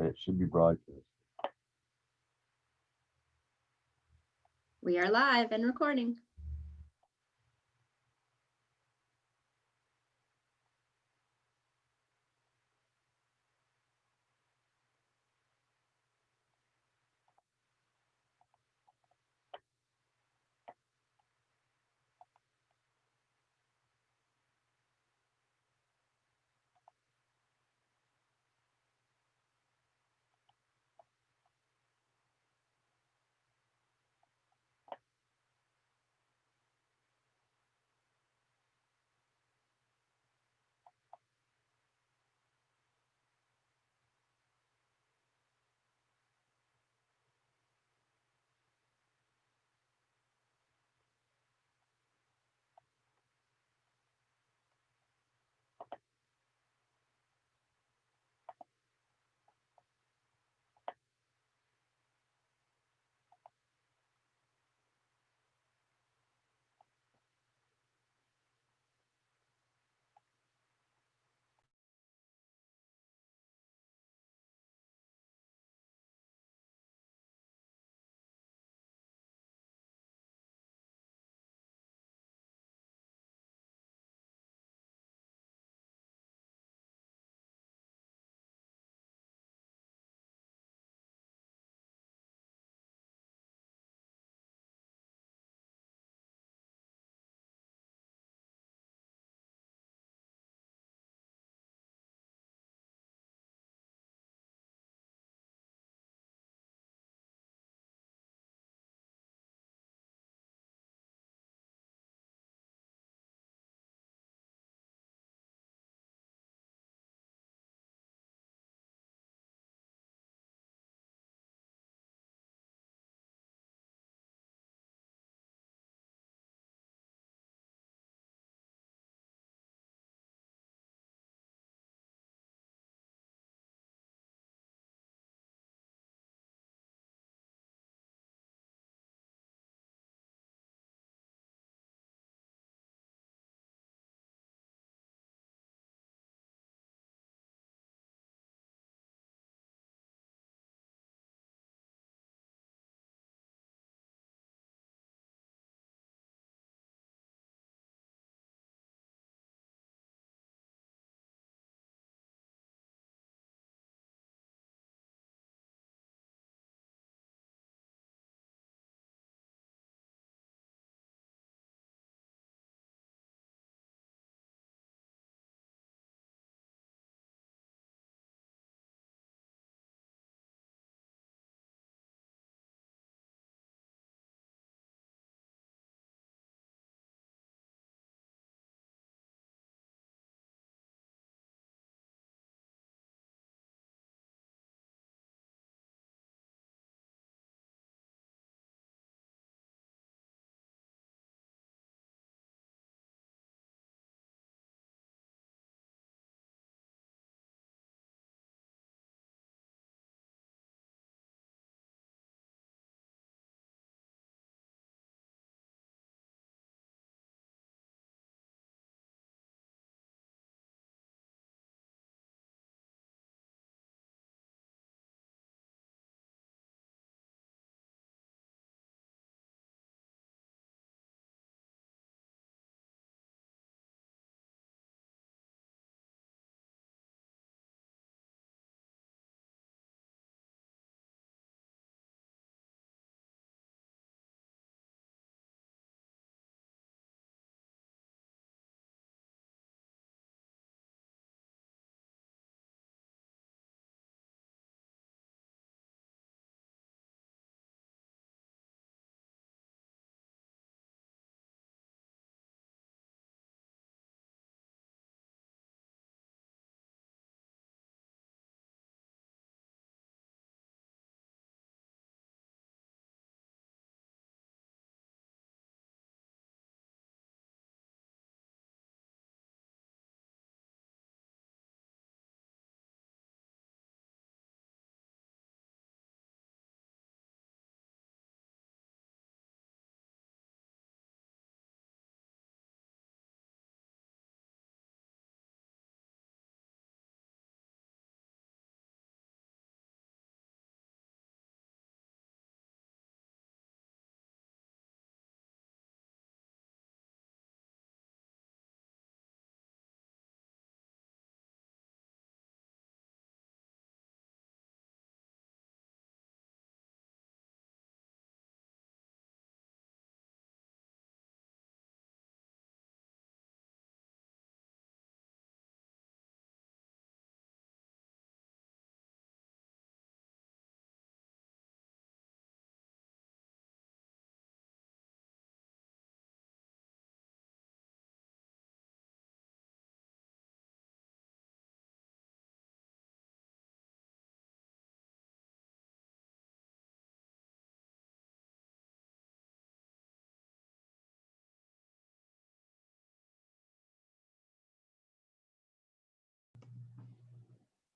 Okay, it should be broadcast. We are live and recording.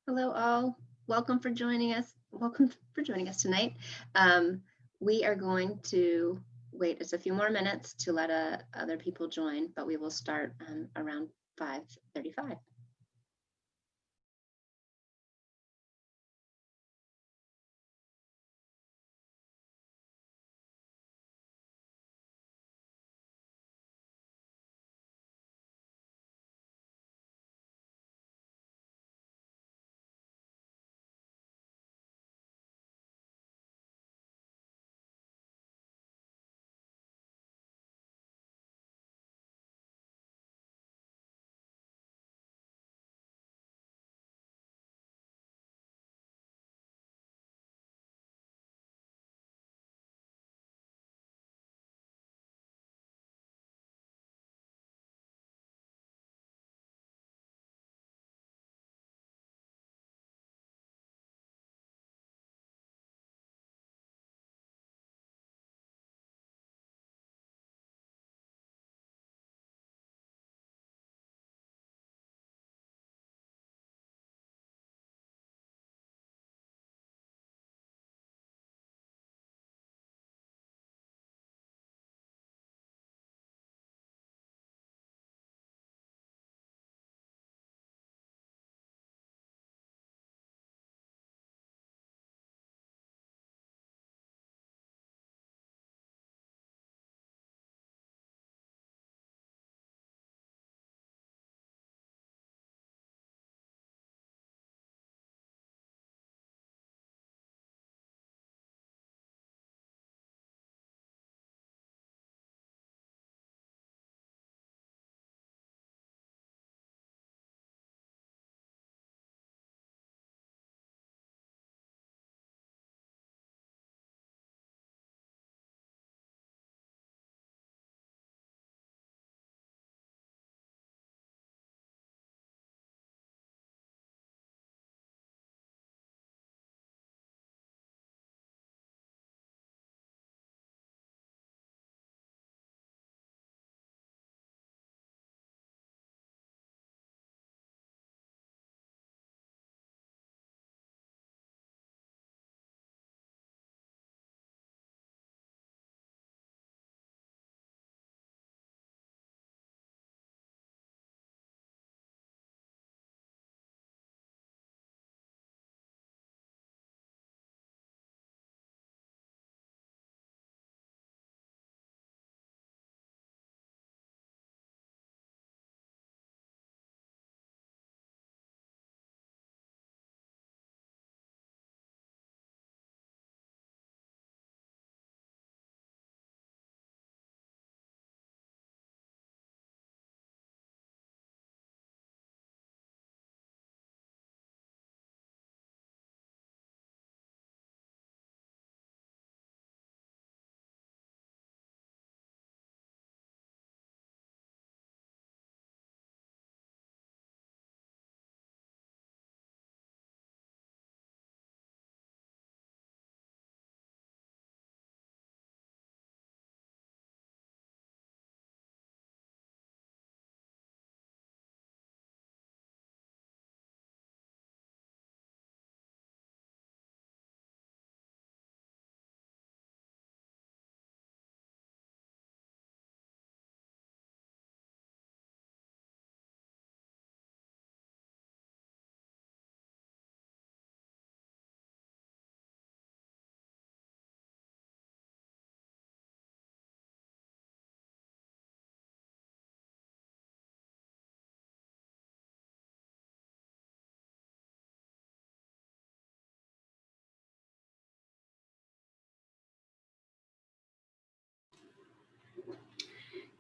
Hello all. Welcome for joining us. Welcome for joining us tonight. Um, we are going to wait just a few more minutes to let uh, other people join, but we will start um, around 5:35.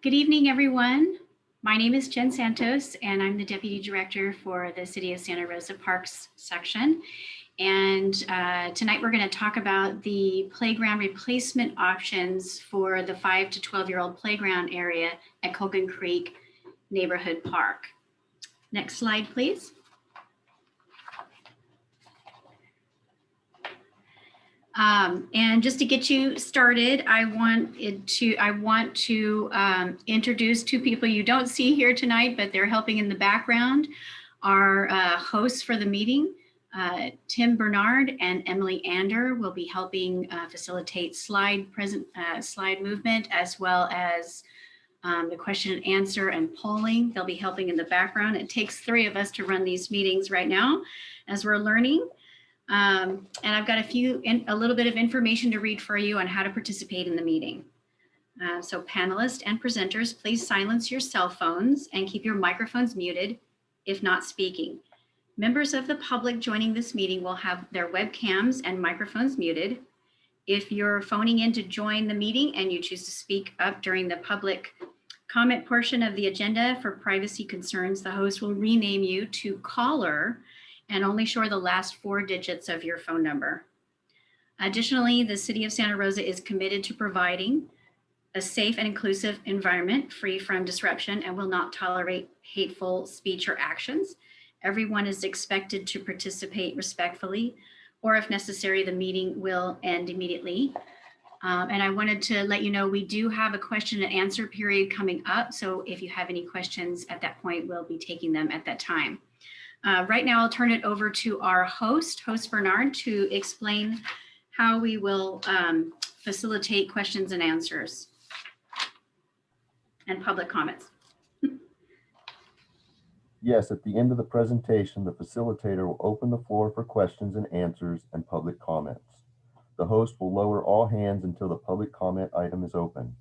Good evening, everyone. My name is Jen Santos, and I'm the Deputy Director for the City of Santa Rosa Parks section. And uh, tonight we're going to talk about the playground replacement options for the 5 to 12 year old playground area at Colgan Creek Neighborhood Park. Next slide, please. Um, and just to get you started, I want to I want to um, introduce two people you don't see here tonight, but they're helping in the background. Our uh, hosts for the meeting, Uh, Tim Bernard and Emily Ander will be helping uh, facilitate slide present uh, slide movement as well as um, the question and answer and polling. They'll be helping in the background. It takes three of us to run these meetings right now as we're learning. Um, and I've got a few, in, a little bit of information to read for you on how to participate in the meeting. Uh, so panelists and presenters, please silence your cell phones and keep your microphones muted if not speaking. Members of the public joining this meeting will have their webcams and microphones muted. If you're phoning in to join the meeting and you choose to speak up during the public comment portion of the agenda for privacy concerns, the host will rename you to caller and only show the last four digits of your phone number. Additionally, the City of Santa Rosa is committed to providing a safe and inclusive environment free from disruption and will not tolerate hateful speech or actions. Everyone is expected to participate respectfully, or if necessary, the meeting will end immediately. Um, and I wanted to let you know we do have a question and answer period coming up. So if you have any questions at that point, we'll be taking them at that time. Uh, right now, I'll turn it over to our host, host Bernard, to explain how we will um, facilitate questions and answers and public comments. Yes, at the end of the presentation, the facilitator will open the floor for questions and answers and public comments. The host will lower all hands until the public comment item is open.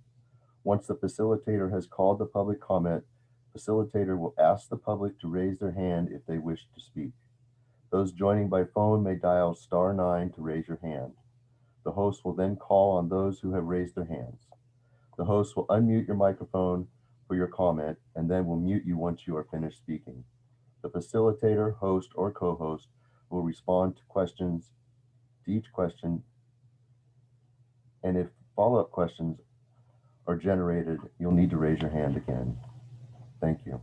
Once the facilitator has called the public comment, facilitator will ask the public to raise their hand if they wish to speak. Those joining by phone may dial star nine to raise your hand. The host will then call on those who have raised their hands. The host will unmute your microphone for your comment and then will mute you once you are finished speaking. The facilitator, host, or co-host will respond to questions, to each question. And if follow-up questions are generated, you'll need to raise your hand again. Thank you.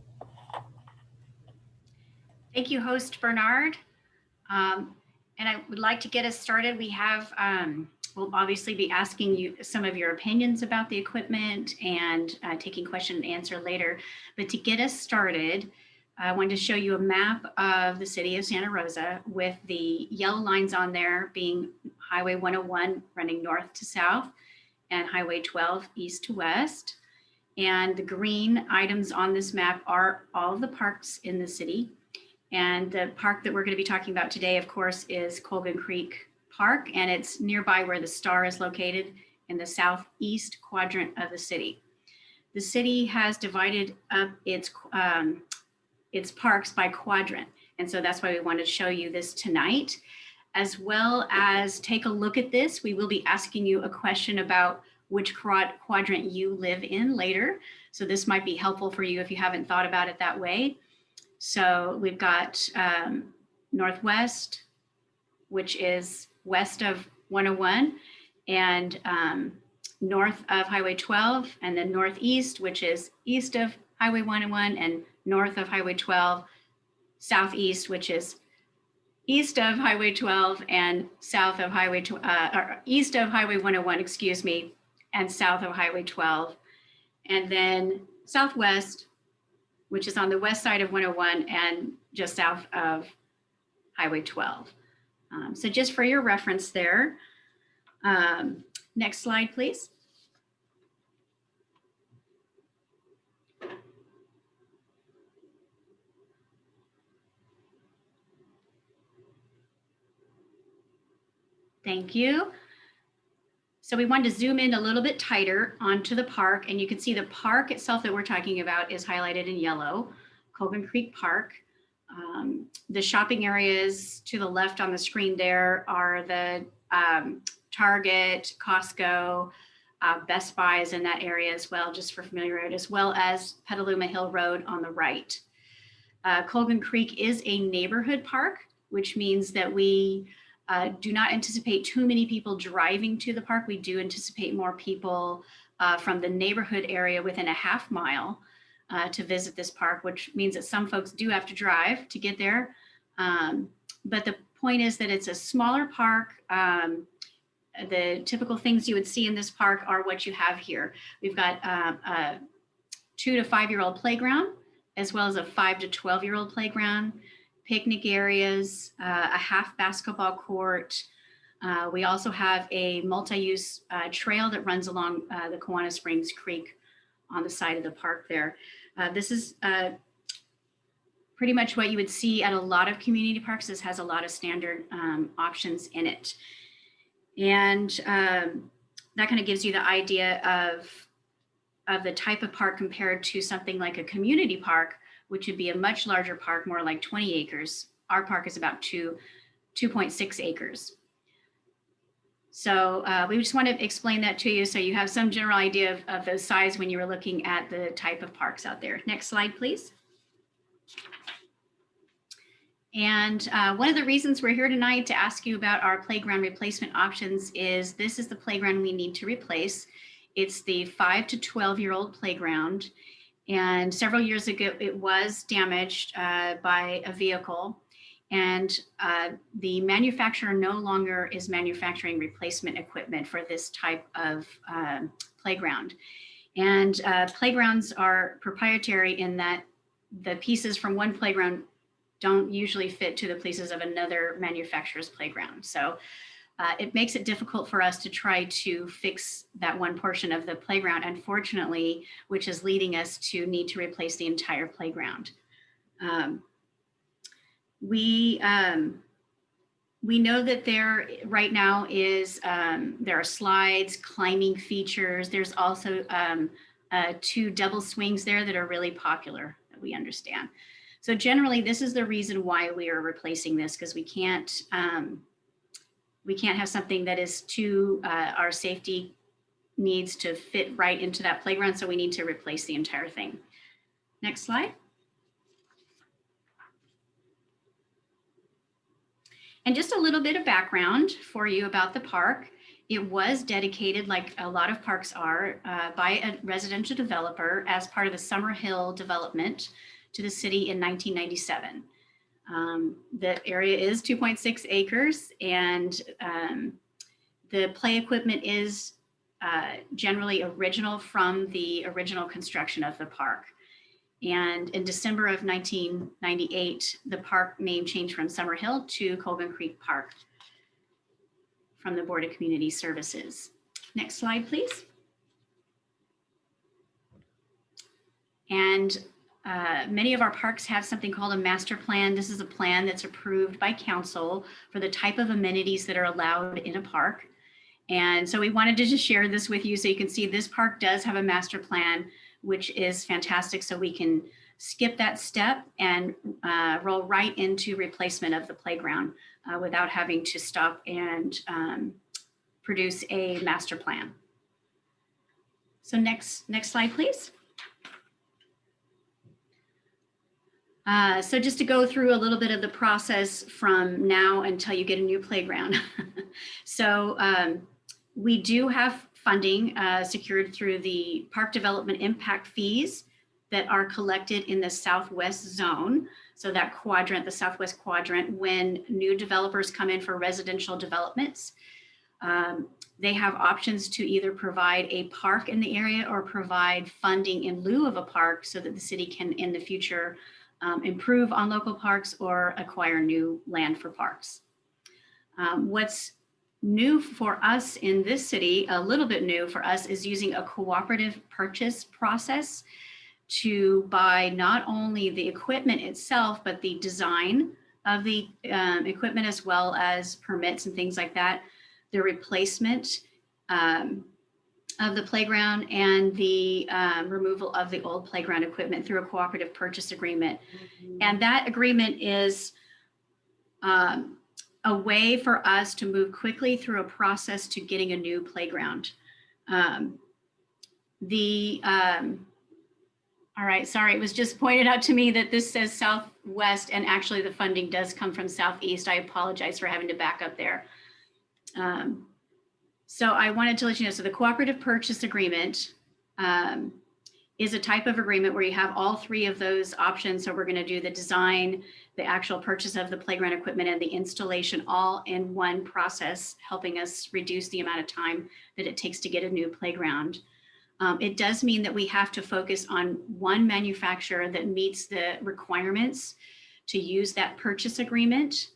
Thank you, host Bernard. Um, and I would like to get us started. We have, um, we'll obviously be asking you some of your opinions about the equipment and uh, taking question and answer later. But to get us started, I wanted to show you a map of the city of Santa Rosa with the yellow lines on there being Highway 101 running north to south and Highway 12 east to west. And the green items on this map are all of the parks in the city. And the park that we're going to be talking about today, of course, is Colgan Creek Park, and it's nearby where the star is located in the southeast quadrant of the city. The city has divided up its, um, its parks by quadrant. And so that's why we wanted to show you this tonight, as well as take a look at this. We will be asking you a question about which quadrant you live in later. So this might be helpful for you if you haven't thought about it that way. So we've got um, Northwest, which is west of 101 and um, north of Highway 12, and then Northeast, which is east of Highway 101 and north of Highway 12, Southeast, which is east of Highway 12 and south of Highway, uh, or east of Highway 101, excuse me, and south of Highway 12. And then Southwest, which is on the west side of 101 and just south of Highway 12. Um, so just for your reference there. Um, next slide, please. Thank you. So we wanted to zoom in a little bit tighter onto the park and you can see the park itself that we're talking about is highlighted in yellow, Colgan Creek Park. Um, the shopping areas to the left on the screen there are the um, Target, Costco, uh, Best Buy is in that area as well, just for familiarity, as well as Petaluma Hill Road on the right. Uh, Colgan Creek is a neighborhood park, which means that we uh, do not anticipate too many people driving to the park. We do anticipate more people uh, from the neighborhood area within a half mile uh, to visit this park, which means that some folks do have to drive to get there. Um, but the point is that it's a smaller park. Um, the typical things you would see in this park are what you have here. We've got uh, a two to five year old playground, as well as a five to 12 year old playground, picnic areas, uh, a half basketball court. Uh, we also have a multi-use uh, trail that runs along uh, the Kawana Springs Creek on the side of the park there. Uh, this is pretty much what you would see at a lot of community parks. This has a lot of standard um, options in it. And um, that kind of gives you the idea of, of the type of park compared to something like a community park, which would be a much larger park, more like 20 acres. Our park is about two, 2.6 acres. So uh, we just want to explain that to you so you have some general idea of, of the size when you were looking at the type of parks out there. Next slide, please. And uh, one of the reasons we're here tonight to ask you about our playground replacement options is this is the playground we need to replace. It's the 5 to 12 year old playground. And several years ago, it was damaged uh, by a vehicle. And uh, the manufacturer no longer is manufacturing replacement equipment for this type of um, playground. And uh, playgrounds are proprietary in that the pieces from one playground don't usually fit to the pieces of another manufacturer's playground. So uh, it makes it difficult for us to try to fix that one portion of the playground, unfortunately, which is leading us to need to replace the entire playground. Um, we um, we know that there right now is um, there are slides, climbing features. There's also um, uh, two double swings there that are really popular that we understand. So generally, this is the reason why we are replacing this because we can't um, we can't have something that is too uh, our safety needs to fit right into that playground. So we need to replace the entire thing. Next slide. And just a little bit of background for you about the park. It was dedicated, like a lot of parks are, uh, by a residential developer as part of the Summer Hill development to the city in 1997. Um, the area is 2.6 acres and um, the play equipment is uh, generally original from the original construction of the park. And in December of 1998, the park name changed from Summer Hill to Colgan Creek Park from the Board of Community Services. Next slide, please. And uh, many of our parks have something called a master plan. This is a plan that's approved by council for the type of amenities that are allowed in a park. And so we wanted to just share this with you so you can see this park does have a master plan which is fantastic. So we can skip that step and uh, roll right into replacement of the playground uh, without having to stop and um, produce a master plan. So next, next slide, please. Uh, so just to go through a little bit of the process from now until you get a new playground. so um, we do have funding uh, secured through the park development impact fees that are collected in the southwest zone. So that quadrant, the southwest quadrant, when new developers come in for residential developments, um, they have options to either provide a park in the area or provide funding in lieu of a park so that the city can in the future um, improve on local parks or acquire new land for parks. Um, what's new for us in this city, a little bit new for us, is using a cooperative purchase process to buy not only the equipment itself, but the design of the um, equipment as well as permits and things like that, the replacement um, of the playground and the um, removal of the old playground equipment through a cooperative purchase agreement. Mm -hmm. And that agreement is um, a way for us to move quickly through a process to getting a new playground. Um, the, um, all right, sorry, it was just pointed out to me that this says Southwest and actually the funding does come from Southeast. I apologize for having to back up there. Um, so I wanted to let you know, so the cooperative purchase agreement um, is a type of agreement where you have all three of those options. So we're gonna do the design, the actual purchase of the playground equipment and the installation all in one process, helping us reduce the amount of time that it takes to get a new playground. Um, it does mean that we have to focus on one manufacturer that meets the requirements to use that purchase agreement.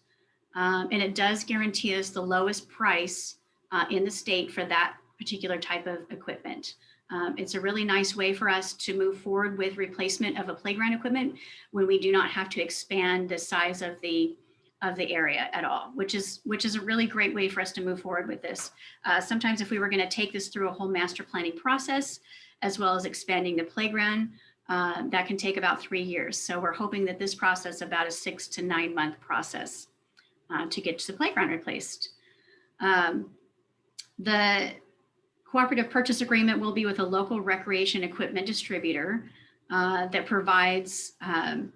Um, and it does guarantee us the lowest price uh, in the state for that particular type of equipment. Um, it's a really nice way for us to move forward with replacement of a playground equipment when we do not have to expand the size of the of the area at all, which is which is a really great way for us to move forward with this. Uh, sometimes if we were going to take this through a whole master planning process, as well as expanding the playground, uh, that can take about three years. So we're hoping that this process about a six to nine month process uh, to get the playground replaced. Um, the cooperative purchase agreement will be with a local recreation equipment distributor uh, that provides um,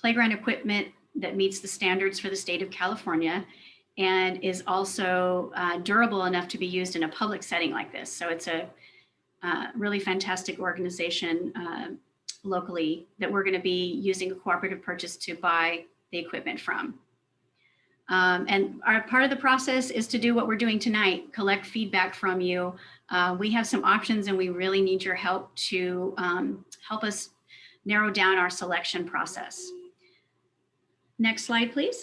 playground equipment that meets the standards for the state of California and is also uh, durable enough to be used in a public setting like this. So it's a uh, really fantastic organization uh, locally that we're going to be using a cooperative purchase to buy the equipment from. Um, and our part of the process is to do what we're doing tonight, collect feedback from you. Uh, we have some options and we really need your help to um, help us narrow down our selection process. Next slide, please.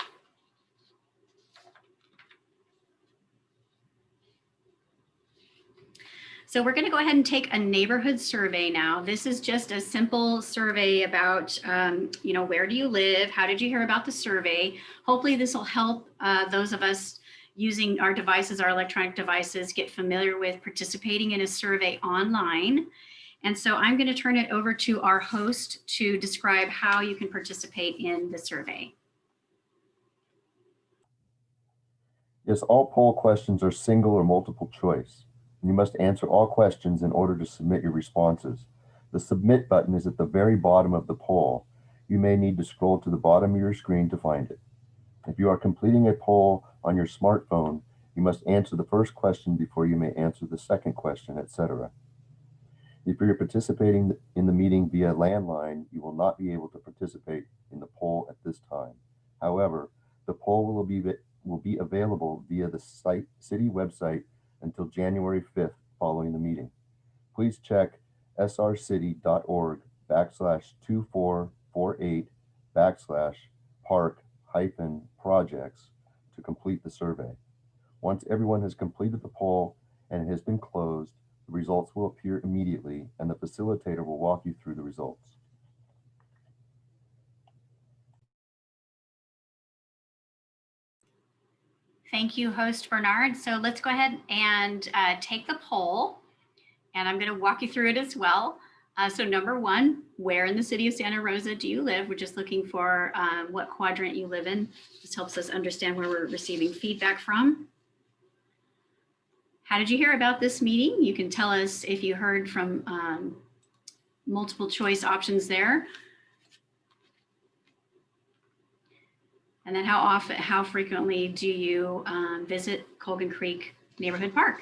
So we're going to go ahead and take a neighborhood survey now. This is just a simple survey about, um, you know, where do you live? How did you hear about the survey? Hopefully this will help uh, those of us using our devices, our electronic devices, get familiar with participating in a survey online. And so I'm going to turn it over to our host to describe how you can participate in the survey. Yes, all poll questions are single or multiple choice. You must answer all questions in order to submit your responses. The submit button is at the very bottom of the poll. You may need to scroll to the bottom of your screen to find it. If you are completing a poll on your smartphone, you must answer the first question before you may answer the second question, etc. If you're participating in the meeting via landline, you will not be able to participate in the poll at this time. However, the poll will be, will be available via the site, city website until January 5th following the meeting. Please check srcity.org backslash 2448 backslash park hyphen projects to complete the survey. Once everyone has completed the poll and it has been closed, the results will appear immediately and the facilitator will walk you through the results. Thank you, host Bernard. So let's go ahead and uh, take the poll and I'm going to walk you through it as well. Uh, so number one, where in the city of Santa Rosa do you live? We're just looking for um, what quadrant you live in. This helps us understand where we're receiving feedback from. How did you hear about this meeting? You can tell us if you heard from um, multiple choice options there. And then how often, how frequently do you um, visit Colgan Creek Neighborhood Park?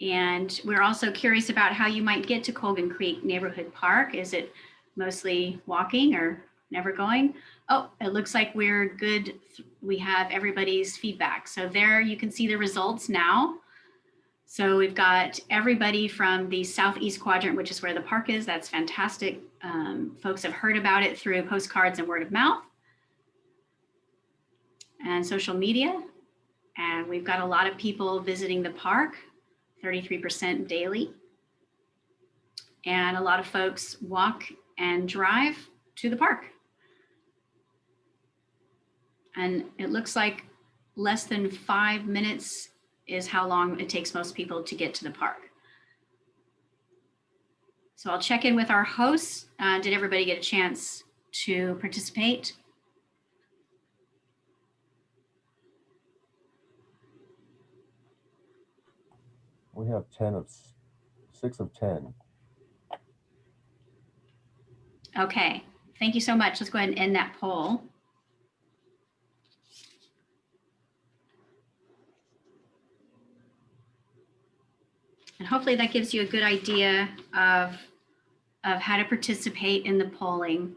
And we're also curious about how you might get to Colgan Creek Neighborhood Park. Is it mostly walking or never going? Oh, it looks like we're good. We have everybody's feedback. So there you can see the results now. So we've got everybody from the southeast quadrant, which is where the park is. That's fantastic. Um, folks have heard about it through postcards and word of mouth and social media. And we've got a lot of people visiting the park, 33% daily. And a lot of folks walk and drive to the park. And it looks like less than five minutes is how long it takes most people to get to the park. So I'll check in with our hosts. Uh, did everybody get a chance to participate? We have 10 of six of 10. Okay, thank you so much. Let's go ahead and end that poll. And hopefully that gives you a good idea of, of how to participate in the polling.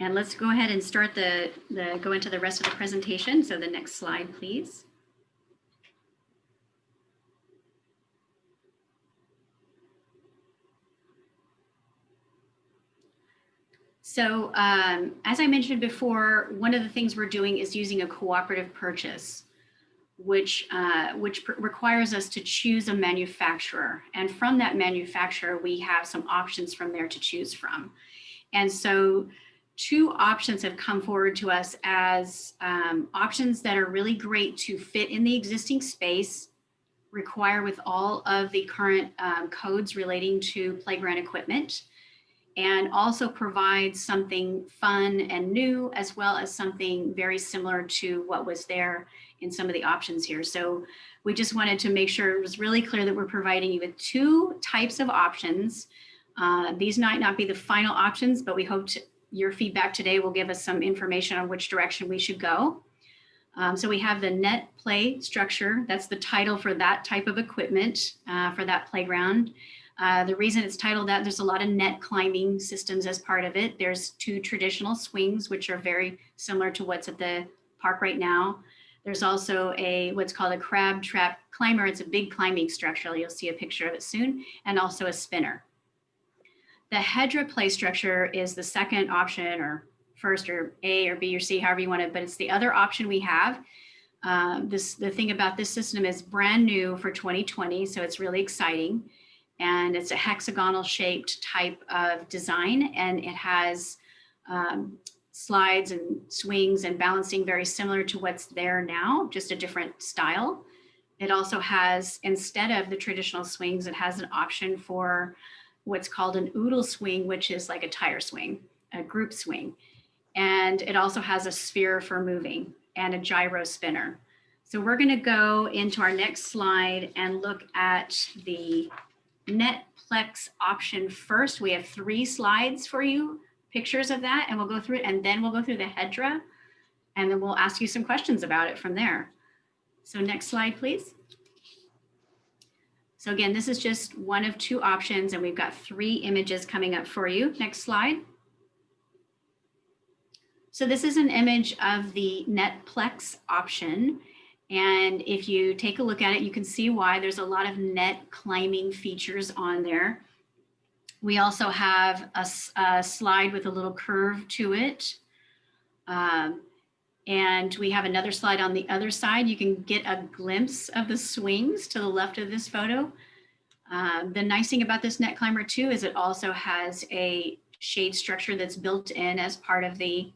And let's go ahead and start the, the go into the rest of the presentation. So the next slide, please. So um, as I mentioned before, one of the things we're doing is using a cooperative purchase, which, uh, which requires us to choose a manufacturer. And from that manufacturer, we have some options from there to choose from. And so two options have come forward to us as um, options that are really great to fit in the existing space, require with all of the current um, codes relating to playground equipment, and also provides something fun and new, as well as something very similar to what was there in some of the options here. So we just wanted to make sure it was really clear that we're providing you with two types of options. Uh, these might not be the final options, but we hope your feedback today will give us some information on which direction we should go. Um, so we have the net play structure. That's the title for that type of equipment uh, for that playground. Uh, the reason it's titled that, there's a lot of net climbing systems as part of it. There's two traditional swings, which are very similar to what's at the park right now. There's also a what's called a crab trap climber. It's a big climbing structure. You'll see a picture of it soon, and also a spinner. The Hedra play structure is the second option or first or A or B or C, however you want it, but it's the other option we have. Um, this The thing about this system is brand new for 2020, so it's really exciting and it's a hexagonal shaped type of design and it has um, slides and swings and balancing very similar to what's there now, just a different style. It also has, instead of the traditional swings, it has an option for what's called an oodle swing, which is like a tire swing, a group swing. And it also has a sphere for moving and a gyro spinner. So we're gonna go into our next slide and look at the Netplex option first. We have three slides for you, pictures of that, and we'll go through it, and then we'll go through the Hedra, and then we'll ask you some questions about it from there. So next slide, please. So again, this is just one of two options, and we've got three images coming up for you. Next slide. So this is an image of the Netplex option. And if you take a look at it, you can see why there's a lot of net climbing features on there. We also have a, a slide with a little curve to it. Um, and we have another slide on the other side. You can get a glimpse of the swings to the left of this photo. Um, the nice thing about this net climber too is it also has a shade structure that's built in as part of the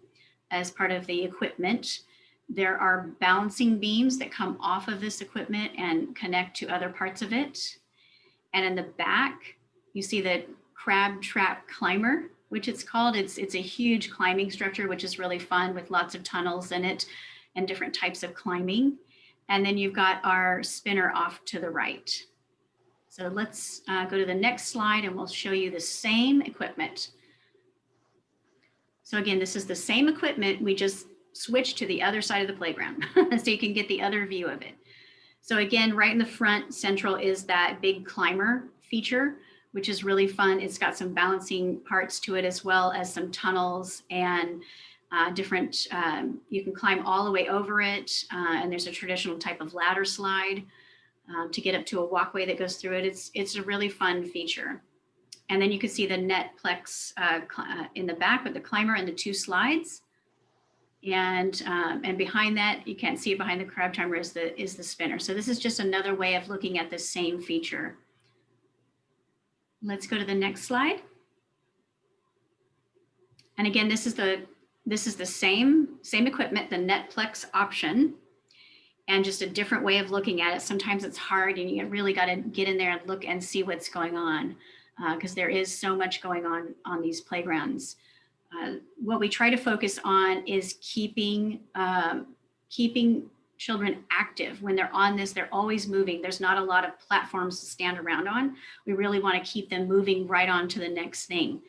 as part of the equipment. There are balancing beams that come off of this equipment and connect to other parts of it. And in the back, you see the crab trap climber, which it's called. It's, it's a huge climbing structure, which is really fun with lots of tunnels in it and different types of climbing. And then you've got our spinner off to the right. So let's uh, go to the next slide and we'll show you the same equipment. So again, this is the same equipment. We just switch to the other side of the playground so you can get the other view of it. So again, right in the front central is that big climber feature, which is really fun. It's got some balancing parts to it as well as some tunnels and uh, different, um, you can climb all the way over it. Uh, and there's a traditional type of ladder slide um, to get up to a walkway that goes through it. It's, it's a really fun feature. And then you can see the Netplex uh, uh in the back with the climber and the two slides. And, um, and behind that, you can't see it behind the crab timer is the, is the spinner. So this is just another way of looking at the same feature. Let's go to the next slide. And again, this is the, this is the same, same equipment, the Netplex option, and just a different way of looking at it. Sometimes it's hard and you really got to get in there and look and see what's going on because uh, there is so much going on on these playgrounds. Uh, what we try to focus on is keeping um, keeping children active. When they're on this they're always moving. There's not a lot of platforms to stand around on. We really want to keep them moving right on to the next thing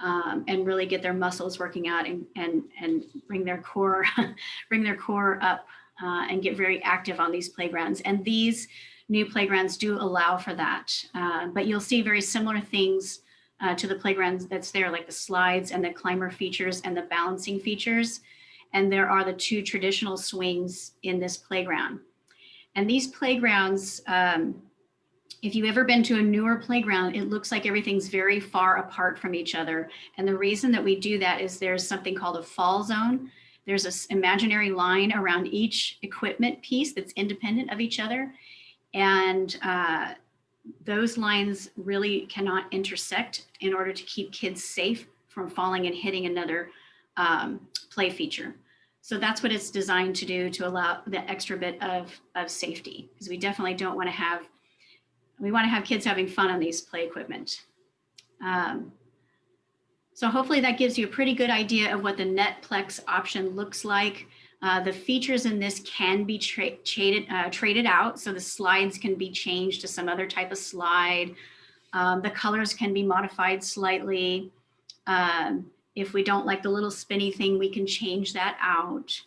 um, and really get their muscles working out and and and bring their core bring their core up uh, and get very active on these playgrounds. And these new playgrounds do allow for that uh, but you'll see very similar things uh, to the playgrounds that's there, like the slides and the climber features and the balancing features. And there are the two traditional swings in this playground. And these playgrounds, um, if you've ever been to a newer playground, it looks like everything's very far apart from each other. And the reason that we do that is there's something called a fall zone. There's an imaginary line around each equipment piece that's independent of each other. And uh, those lines really cannot intersect in order to keep kids safe from falling and hitting another um, play feature. So that's what it's designed to do to allow the extra bit of, of safety because we definitely don't want to have, we want to have kids having fun on these play equipment. Um, so hopefully that gives you a pretty good idea of what the Netplex option looks like. Uh, the features in this can be tra traded, uh, traded out. So the slides can be changed to some other type of slide. Um, the colors can be modified slightly. Um, if we don't like the little spinny thing, we can change that out.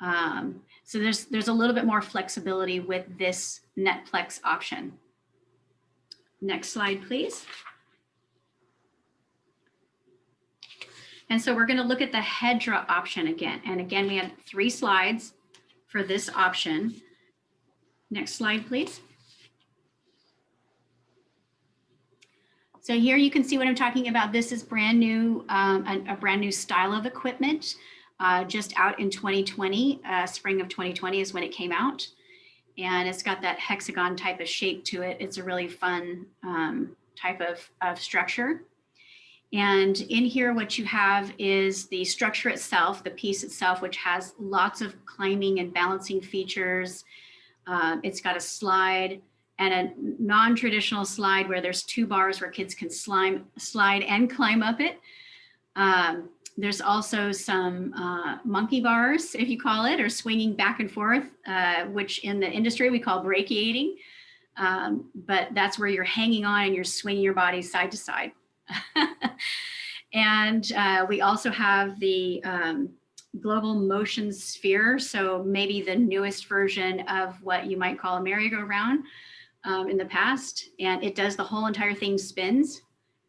Um, so there's, there's a little bit more flexibility with this Netplex option. Next slide, please. And so we're going to look at the Hedra option again. And again, we had three slides for this option. Next slide, please. So here you can see what I'm talking about. This is brand new, um, a, a, brand new style of equipment uh, just out in 2020, uh, spring of 2020 is when it came out. And it's got that hexagon type of shape to it. It's a really fun um, type of, of structure. And in here, what you have is the structure itself, the piece itself, which has lots of climbing and balancing features. Uh, it's got a slide and a non-traditional slide where there's two bars where kids can slime, slide and climb up it. Um, there's also some uh, monkey bars, if you call it, or swinging back and forth, uh, which in the industry we call brachiating. Um, but that's where you're hanging on and you're swinging your body side to side. and uh, we also have the um, global motion sphere. So maybe the newest version of what you might call a merry-go-round um, in the past. And it does the whole entire thing spins.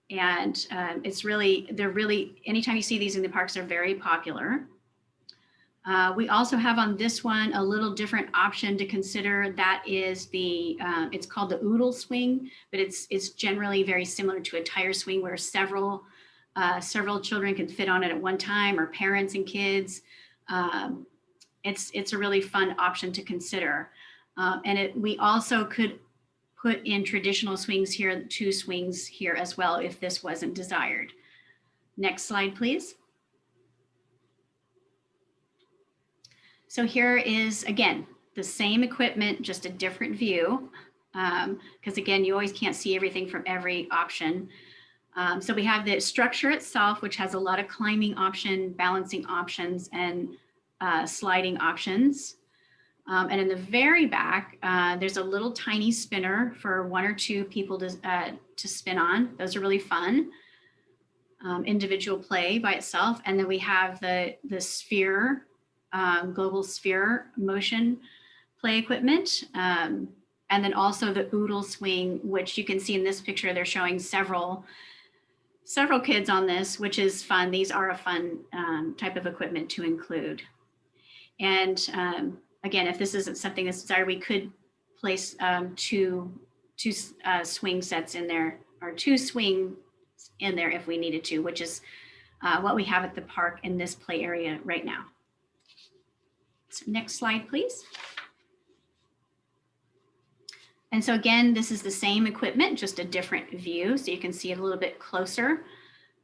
And um, it's really, they're really, anytime you see these in the parks, they're very popular. Uh, we also have on this one a little different option to consider. That is the, uh, it's called the oodle swing, but it's it's generally very similar to a tire swing where several uh, several children can fit on it at one time or parents and kids. Um, it's it's a really fun option to consider. Um, and it, we also could put in traditional swings here, two swings here as well if this wasn't desired. Next slide, please. So here is, again, the same equipment, just a different view. Because um, again, you always can't see everything from every option. Um, so we have the structure itself, which has a lot of climbing option, balancing options, and uh, sliding options. Um, and in the very back, uh, there's a little tiny spinner for one or two people to, uh, to spin on. Those are really fun. Um, individual play by itself. And then we have the, the sphere um, global sphere motion play equipment. Um, and then also the oodle swing, which you can see in this picture, they're showing several several kids on this, which is fun. These are a fun um, type of equipment to include. And um, again, if this isn't something that's desired, we could place um, two, two uh, swing sets in there or two swing in there if we needed to, which is uh, what we have at the park in this play area right now. Next slide, please. And so again, this is the same equipment, just a different view. So you can see it a little bit closer.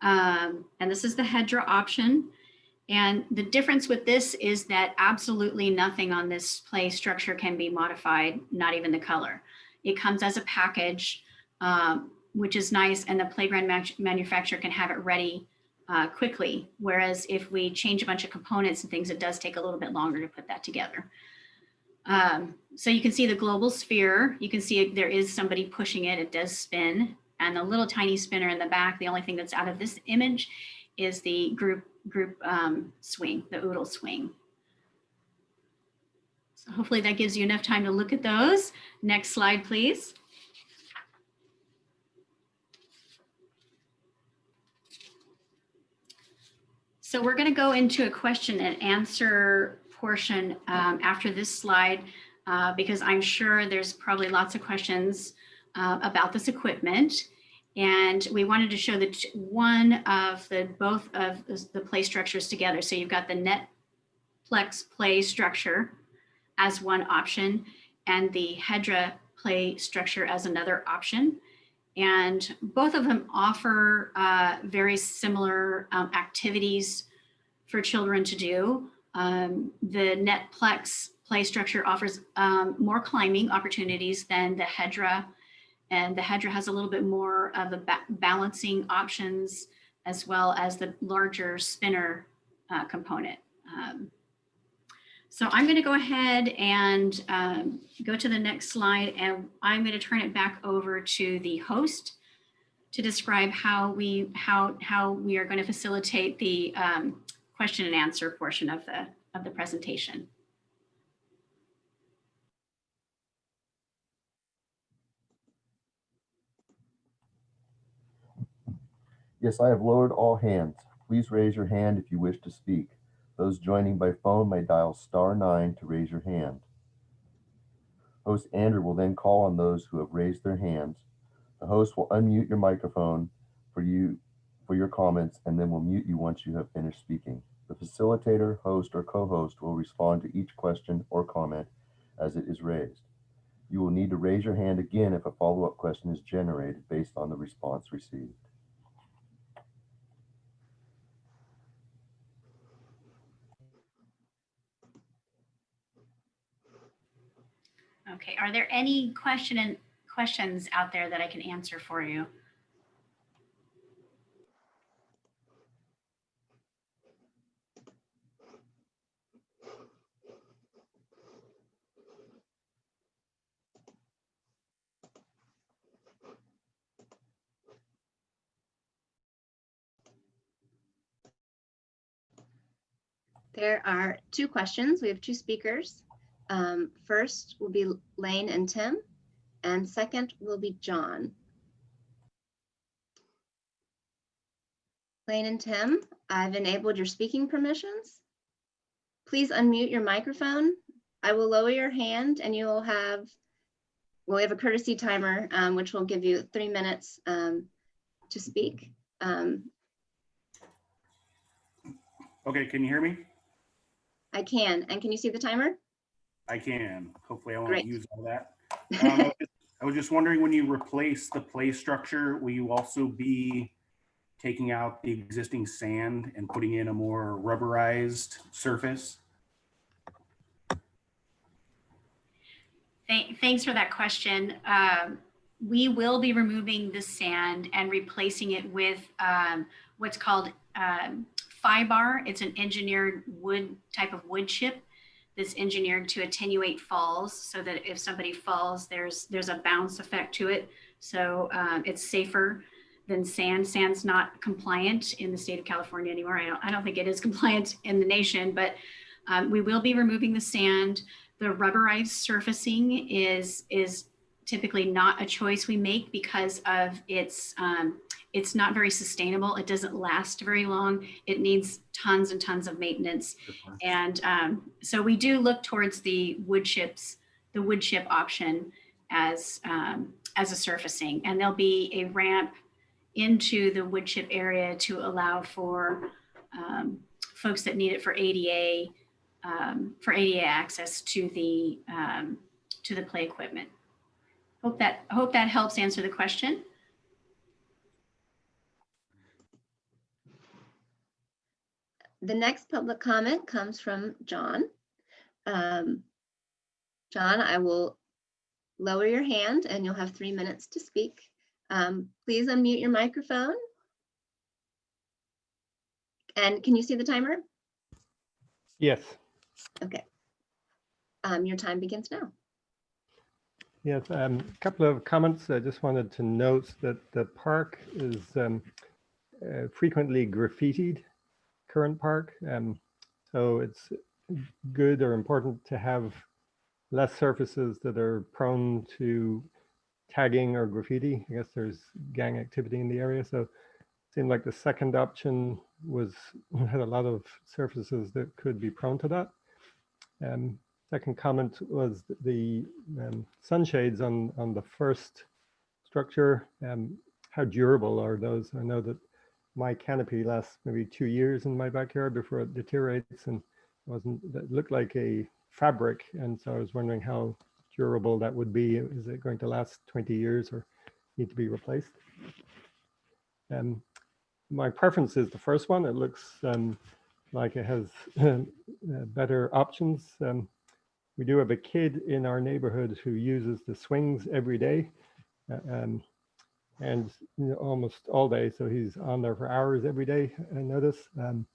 Um, and this is the Hedra option. And the difference with this is that absolutely nothing on this play structure can be modified, not even the color. It comes as a package, um, which is nice. And the playground manufacturer can have it ready uh, quickly. Whereas if we change a bunch of components and things, it does take a little bit longer to put that together. Um, so you can see the global sphere. You can see it, there is somebody pushing it. It does spin. And the little tiny spinner in the back, the only thing that's out of this image is the group group um, swing, the oodle swing. So hopefully that gives you enough time to look at those. Next slide, please. So we're going to go into a question and answer portion um, after this slide, uh, because I'm sure there's probably lots of questions uh, about this equipment. And we wanted to show that one of the, both of the the play structures together. So you've got the Netplex play structure as one option and the Hedra play structure as another option. And both of them offer uh, very similar um, activities for children to do. Um, the Netplex play structure offers um, more climbing opportunities than the Hedra. And the Hedra has a little bit more of the ba balancing options as well as the larger spinner uh, component. Um, so I'm going to go ahead and um, go to the next slide and I'm going to turn it back over to the host to describe how we how how we are going to facilitate the um, question and answer portion of the of the presentation. Yes, I have lowered all hands. Please raise your hand if you wish to speak. Those joining by phone may dial star nine to raise your hand. Host Andrew will then call on those who have raised their hands. The host will unmute your microphone for you for your comments and then will mute you once you have finished speaking. The facilitator, host, or co-host will respond to each question or comment as it is raised. You will need to raise your hand again if a follow-up question is generated based on the response received. Okay, are there any question and questions out there that I can answer for you? There are two questions. We have two speakers. Um, first will be Lane and Tim, and second will be John. Lane and Tim, I've enabled your speaking permissions. Please unmute your microphone. I will lower your hand and you will have, well, we have a courtesy timer, um, which will give you three minutes um, to speak. Um, Okay, can you hear me? I can, and can you see the timer? I can. Hopefully I won't Great. use all that. Um, I was just- I was just wondering, when you replace the play structure, will you also be taking out the existing sand and putting in a more rubberized surface? Thanks for that question. Um, we will be removing the sand and replacing it with um, what's called um, FIBAR. It's an engineered wood type of wood chip that's engineered to attenuate falls so that if somebody falls, there's there's a bounce effect to it. So um, it's safer than sand. Sand's not compliant in the state of California anymore. I don't, I don't think it is compliant in the nation, but um, we will be removing the sand. The rubberized surfacing is is typically not a choice we make because of its um, it's not very sustainable. It doesn't last very long. It needs tons and tons of maintenance. And um, so we do look towards the wood chips, the wood chip option as um, as a surfacing. And there'll be a ramp into the wood chip area to allow for um, folks that need it for ADA um, for ADA access to the um, to the play equipment. Hope that hope that helps answer the question. The next public comment comes from John. Um, John, I will lower your hand and you'll have three minutes to speak. Um, please unmute your microphone. And can you see the timer? Yes, Okay. Um, your time begins now. yes. um, A couple of comments. I just wanted to note that the park is um, uh, frequently graffitied, current park. um, So it's good or important to have less surfaces that are prone to tagging or graffiti. I guess there's gang activity in the area. So it seemed like the second option was had a lot of surfaces that could be prone to that. Um, second comment was the um, sunshades on, on the first structure? Um, how durable are those? I know that my canopy lasts maybe two years in my backyard before it deteriorates and wasn't, that looked like a fabric. And so I was wondering how durable that would be. Is it going to last 20 years or need to be replaced? Um, my preference is the first one. It looks um, like it has uh, better options. Um, we do have a kid in our neighborhood who uses the swings every day uh, um, and you know, almost all day. So he's on there for hours every day, I notice, um,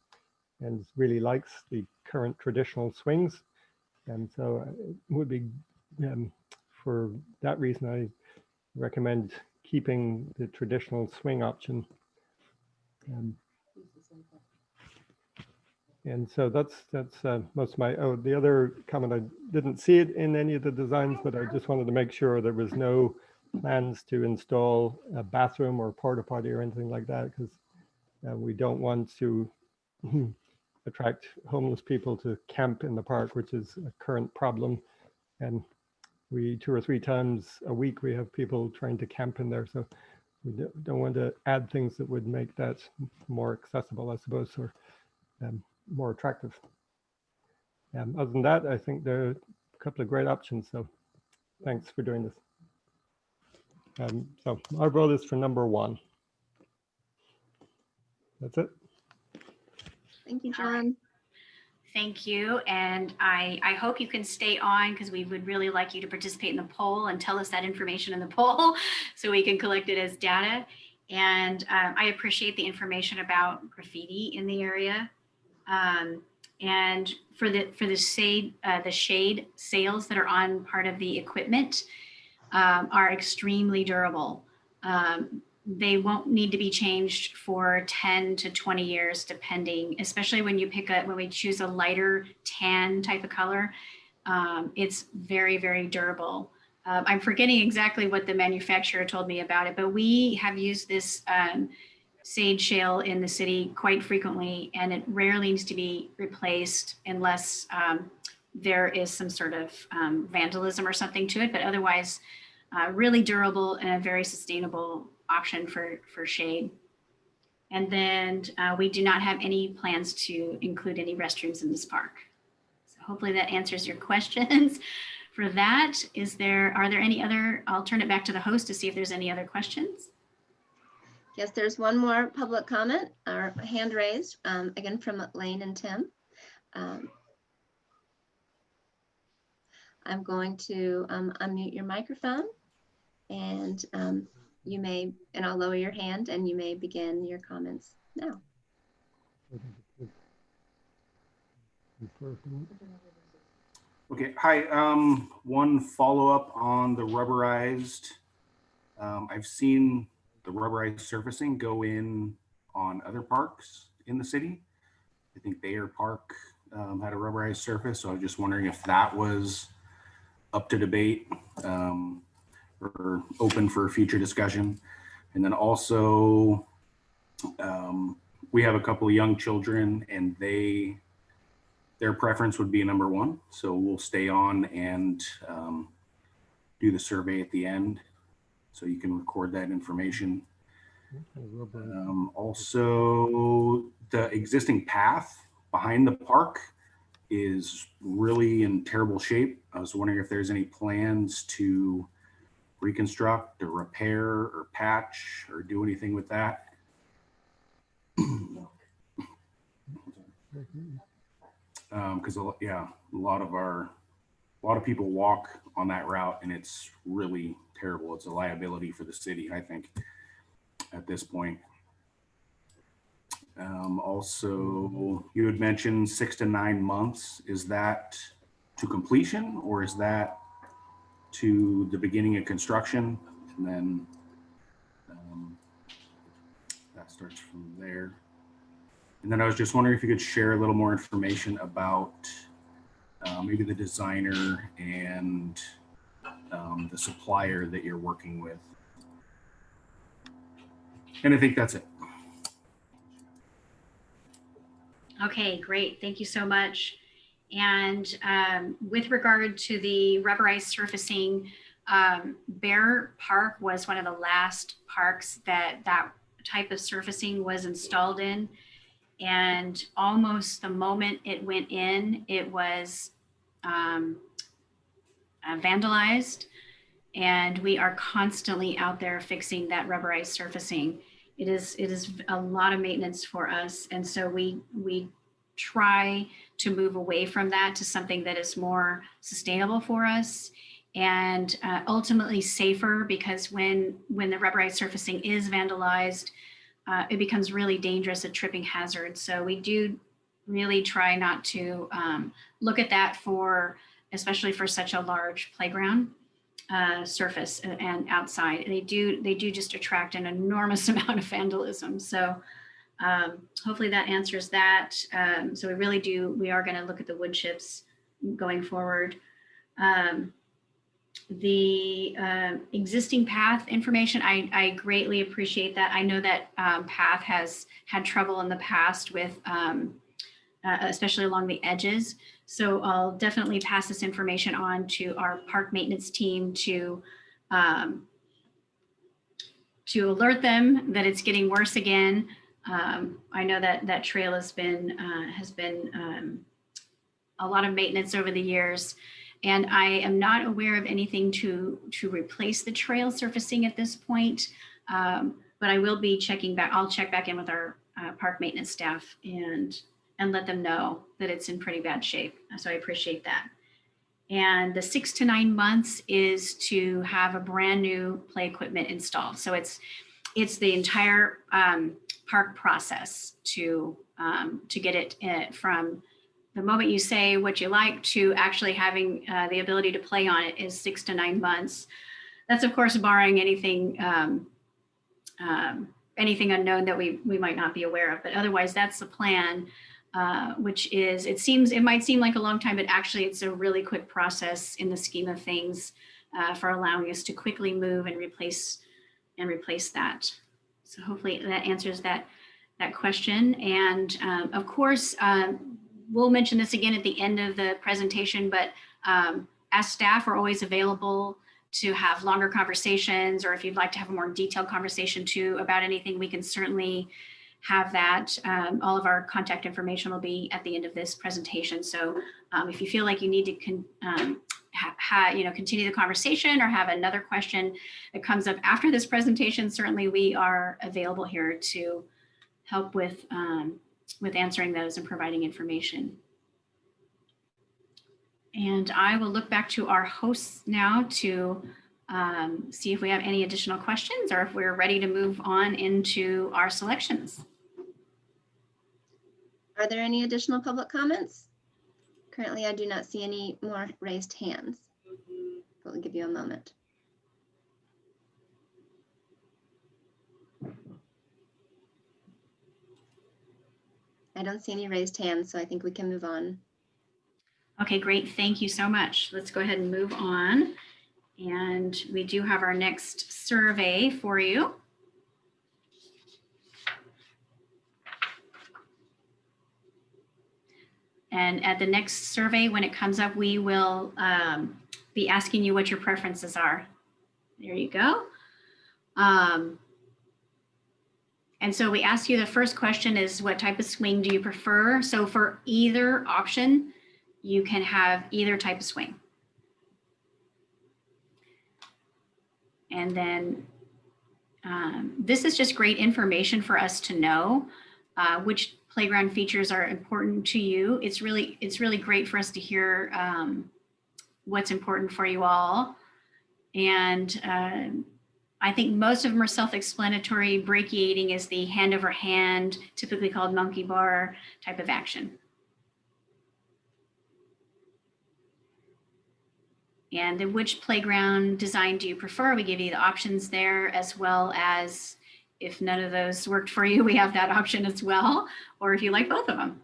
and really likes the current traditional swings. And so it would be, um, for that reason, I recommend keeping the traditional swing option. Um, and so that's that's uh, most of my. Oh, the other comment I didn't see it in any of the designs, but I just wanted to make sure there was no plans to install a bathroom or porta potty or anything like that because uh, we don't want to attract homeless people to camp in the park, which is a current problem. And we two or three times a week we have people trying to camp in there, so we don't- don't want to add things that would make that more accessible, I suppose, or um, more attractive. Um, other than that, I think there are a couple of great options. So thanks for doing this. Um, so our vote is for number one. That's it. Thank you, All right. John. Thank you. And I, I hope you can stay on because we would really like you to participate in the poll and tell us that information in the poll so we can collect it as data. And um, I appreciate the information about graffiti in the area. Um, and for the for the shade uh, the shade sails that are on part of the equipment um, are extremely durable. Um, they won't need to be changed for 10 to 20 years, depending, especially when you pick up, when we choose a lighter tan type of color. Um, it's very, very durable. Um, I'm forgetting exactly what the manufacturer told me about it, but we have used this um, shade sail in the city quite frequently, and it rarely needs to be replaced unless um, there is some sort of um, vandalism or something to it. But otherwise, uh, really durable and a very sustainable option for, for shade. And then uh, we do not have any plans to include any restrooms in this park. So hopefully that answers your questions. For that, is there, are there any other, I'll turn it back to the host to see if there's any other questions. Yes, there's one more public comment or hand raised, um, again from Lane and Tim. Um, I'm going to um, unmute your microphone and um, you may, and I'll lower your hand and you may begin your comments now. Okay, hi, um, one follow-up on the rubberized. Um, I've seen the rubberized surfacing go in on other parks in the city. I think Bayer Park, um, had a rubberized surface, so I was just wondering if that was up to debate, um, or open for future discussion. And then also, um, we have a couple of young children and they, their preference would be number one. So we'll stay on and um, do the survey at the end. So you can record that information. Um, also, the existing path behind the park is really in terrible shape. I was wondering if there's any plans to reconstruct or repair or patch or do anything with that. Um, cause a lo- yeah, a lot of our, a lot of people walk on that route and it's really terrible. It's a liability for the city, I think, at this point. Um, also, you had mentioned six to nine months. Is that to completion or is that to the beginning of construction? And then um, that starts from there. And then I was just wondering if you could share a little more information about uh, maybe the designer and um, the supplier that you're working with. And I think that's it. Okay, great. Thank you so much. And um, with regard to the rubberized surfacing, um, Bayer Park was one of the last parks that that type of surfacing was installed in. And almost the moment it went in, it was um, uh, vandalized. And we are constantly out there fixing that rubberized surfacing. It is it is a lot of maintenance for us, and so we we try to move away from that to something that is more sustainable for us and uh, ultimately safer because when when the rubberized surfacing is vandalized, uh, it becomes really dangerous, a tripping hazard. So we do really try not to um, look at that for, especially for such a large playground uh, surface and outside. They do they do just attract an enormous amount of vandalism. So um, hopefully that answers that. Um, so we really do, we are gonna look at the wood chips going forward. Um, the uh, existing path information, I, I greatly appreciate that. I know that um, path has had trouble in the past with, um, uh, especially along the edges. So I'll definitely pass this information on to our park maintenance team to um, to alert them that it's getting worse again. Um, I know that that trail has been uh, has been um, a lot of maintenance over the years. And I am not aware of anything to, to replace the trail surfacing at this point. Um, but I will be checking back, I'll check back in with our uh, park maintenance staff and, and let them know that it's in pretty bad shape. So I appreciate that. And the six to nine months is to have a brand new play equipment installed. So it's, it's the entire um, park process to, um, to get it uh, from the moment you say what you like to actually having uh, the ability to play on it is six to nine months. That's of course barring anything um, um, anything unknown that we we might not be aware of. But otherwise, that's the plan, uh, which is it seems it might seem like a long time, but actually it's a really quick process in the scheme of things uh, for allowing us to quickly move and replace and replace that. So hopefully that answers that that question. And um, of course, um, we'll mention this again at the end of the presentation, but um, as staff are always available to have longer conversations, or if you'd like to have a more detailed conversation too about anything, we can certainly have that. Um, all of our contact information will be at the end of this presentation. So um, if you feel like you need to um, you know, continue the conversation or have another question that comes up after this presentation, certainly we are available here to help with um, with answering those and providing information. And I will look back to our hosts now to um, see if we have any additional questions or if we're ready to move on into our selections. Are there any additional public comments? Currently, I do not see any more raised hands. But we'll give you a moment. I don't see any raised hands, so I think we can move on. Okay, great. Thank you so much. Let's go ahead and move on. And we do have our next survey for you. And at the next survey, when it comes up, we will um, be asking you what your preferences are. There you go. Um, and so we ask you the first question is what type of swing do you prefer? So for either option, you can have either type of swing. And then um, this is just great information for us to know uh, which playground features are important to you. It's really, it's really great for us to hear um, what's important for you all. And uh, I think most of them are self-explanatory. Brachiating is the hand over hand, typically called monkey bar type of action. And then which playground design do you prefer? We give you the options there as well as if none of those worked for you, we have that option as well, or if you like both of them.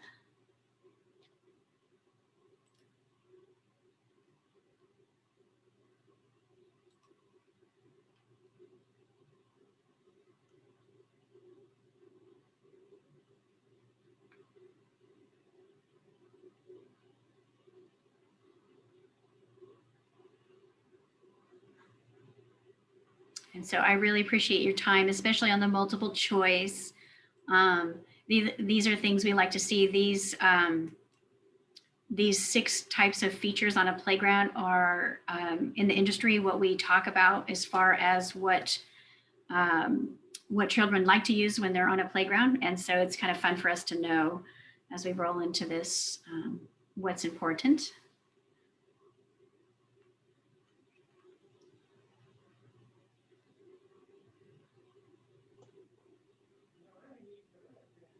So I really appreciate your time, especially on the multiple choice. Um, these, these are things we like to see. These, um, these six types of features on a playground are um, in the industry what we talk about as far as what um, what children like to use when they're on a playground. And so it's kind of fun for us to know as we roll into this um, what's important.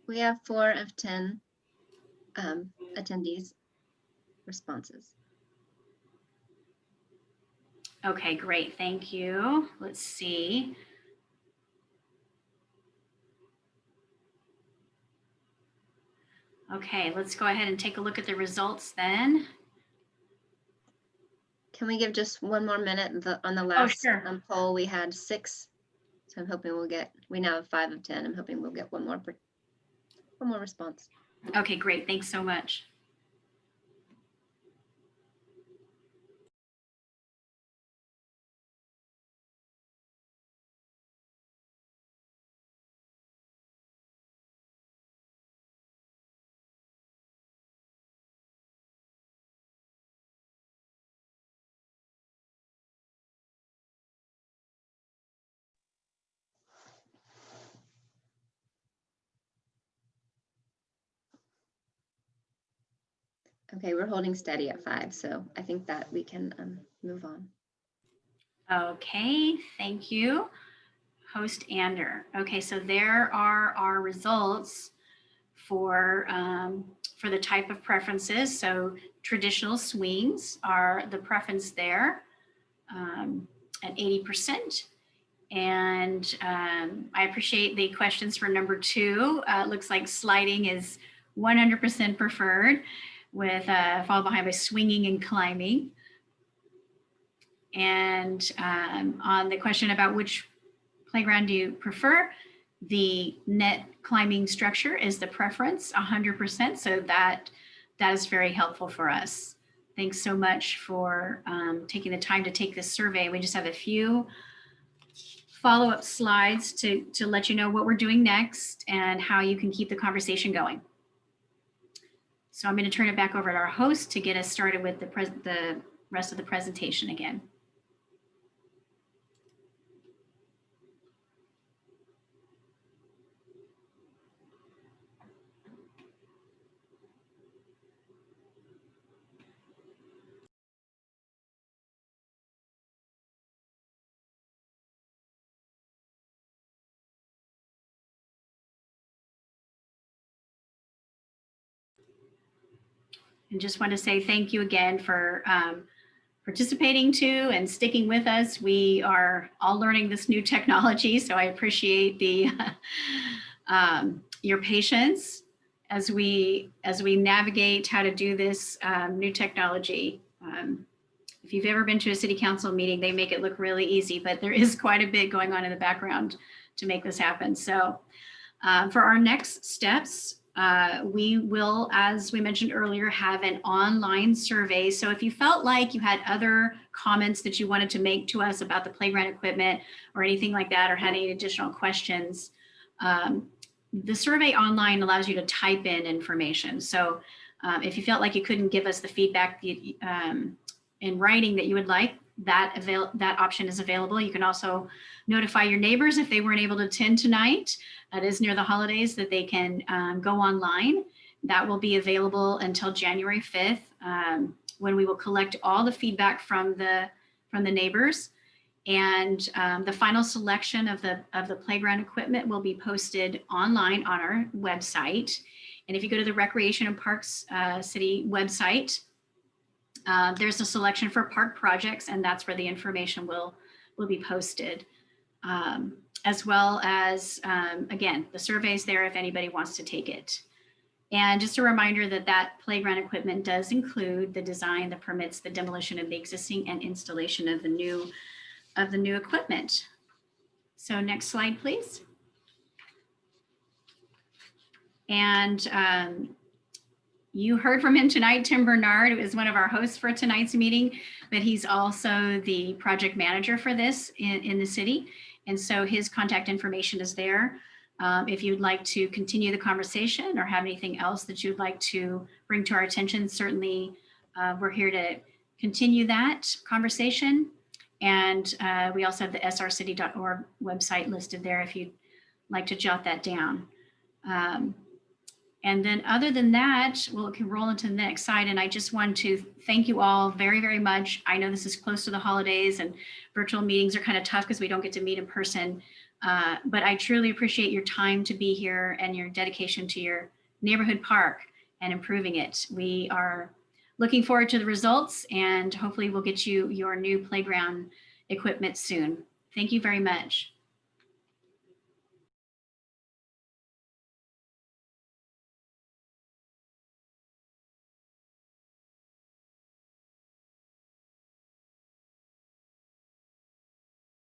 We have four of 10 um, attendees responses. Okay, great. Thank you. Let's see. Okay, let's go ahead and take a look at the results then. Can we give just one more minute? The, on the last sure. um, poll, we had six. So I'm hoping we'll get, we now have five of 10. I'm hoping we'll get one more, one more response. Okay, great. Thanks so much. Okay, we're holding steady at five, so I think that we can um, move on. Okay, thank you. Host Andrew. Okay, so there are our results for, um, for the type of preferences. So traditional swings are the preference there um, at 80%. And um, I appreciate the questions for number two. Uh, looks like sliding is 100% preferred with uh, followed behind by swinging and climbing. And um, on the question about which playground do you prefer, the net climbing structure is the preference 100%. So that, that is very helpful for us. Thanks so much for um, taking the time to take this survey. We just have a few follow-up slides to, to let you know what we're doing next and how you can keep the conversation going. So I'm going to turn it back over to our host to get us started with the, the rest of the presentation again. And just want to say thank you again for um, participating too and sticking with us. We are all learning this new technology, so I appreciate the um, your patience as we as we navigate how to do this um, new technology. Um, if you've ever been to a city council meeting, they make it look really easy, but there is quite a bit going on in the background to make this happen. So uh, for our next steps, uh, we will, as we mentioned earlier, have an online survey. So if you felt like you had other comments that you wanted to make to us about the playground equipment or anything like that, or had any additional questions, um, the survey online allows you to type in information. So um, if you felt like you couldn't give us the feedback um, in writing that you would like, that avail that option is available. You can also notify your neighbors if they weren't able to attend tonight. It is near the holidays that they can um, go online. That will be available until January 5th um, when we will collect all the feedback from the from the neighbors. And um, the final selection of the of the playground equipment will be posted online on our website. And if you go to the Recreation and Parks uh, City website, uh, there's a selection for park projects, and that's where the information will, will be posted. Um, as well as, um, again, the survey's there if anybody wants to take it. And just a reminder that that playground equipment does include the design, the permits, the demolition of the existing and installation of the new, of the new equipment. So next slide, please. And um, you heard from him tonight, Tim Bernard is one of our hosts for tonight's meeting, but he's also the project manager for this in, in the city. And so his contact information is there. Um, if you'd like to continue the conversation or have anything else that you'd like to bring to our attention, certainly uh, we're here to continue that conversation. And uh, we also have the srcity.org website listed there if you'd like to jot that down. Um, and then other than that, we'll can roll into the next slide. And I just want to thank you all very, very much. I know this is close to the holidays and virtual meetings are kind of tough because we don't get to meet in person. Uh, but I truly appreciate your time to be here and your dedication to your neighborhood park and improving it. We are looking forward to the results and hopefully we'll get you your new playground equipment soon. Thank you very much.